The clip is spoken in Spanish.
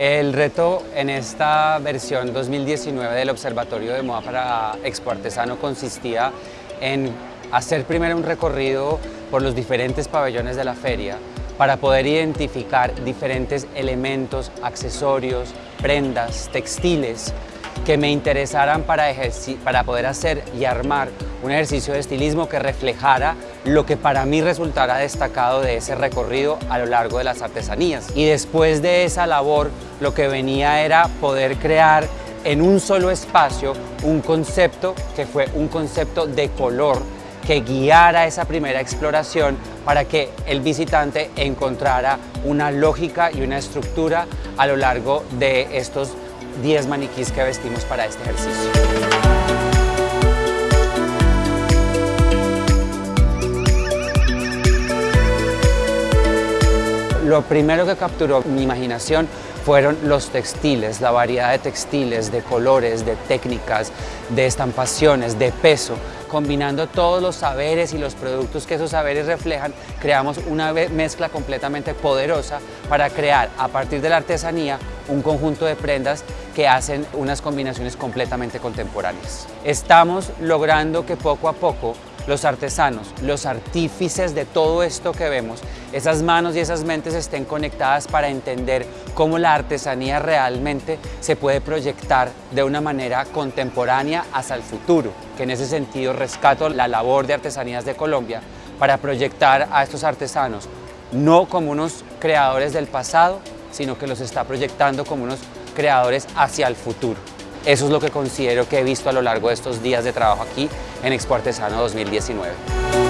El reto en esta versión 2019 del Observatorio de Moda para Expo Artesano consistía en hacer primero un recorrido por los diferentes pabellones de la feria para poder identificar diferentes elementos, accesorios, prendas, textiles que me interesaran para, para poder hacer y armar un ejercicio de estilismo que reflejara lo que para mí resultara destacado de ese recorrido a lo largo de las artesanías. Y después de esa labor, lo que venía era poder crear en un solo espacio un concepto que fue un concepto de color que guiara esa primera exploración para que el visitante encontrara una lógica y una estructura a lo largo de estos 10 maniquís que vestimos para este ejercicio. Lo primero que capturó mi imaginación fueron los textiles, la variedad de textiles, de colores, de técnicas, de estampaciones, de peso. Combinando todos los saberes y los productos que esos saberes reflejan, creamos una mezcla completamente poderosa para crear, a partir de la artesanía, un conjunto de prendas que hacen unas combinaciones completamente contemporáneas. Estamos logrando que poco a poco los artesanos, los artífices de todo esto que vemos, esas manos y esas mentes estén conectadas para entender cómo la artesanía realmente se puede proyectar de una manera contemporánea hacia el futuro, que en ese sentido rescato la labor de Artesanías de Colombia para proyectar a estos artesanos no como unos creadores del pasado, sino que los está proyectando como unos creadores hacia el futuro. Eso es lo que considero que he visto a lo largo de estos días de trabajo aquí en Expo Artesano 2019.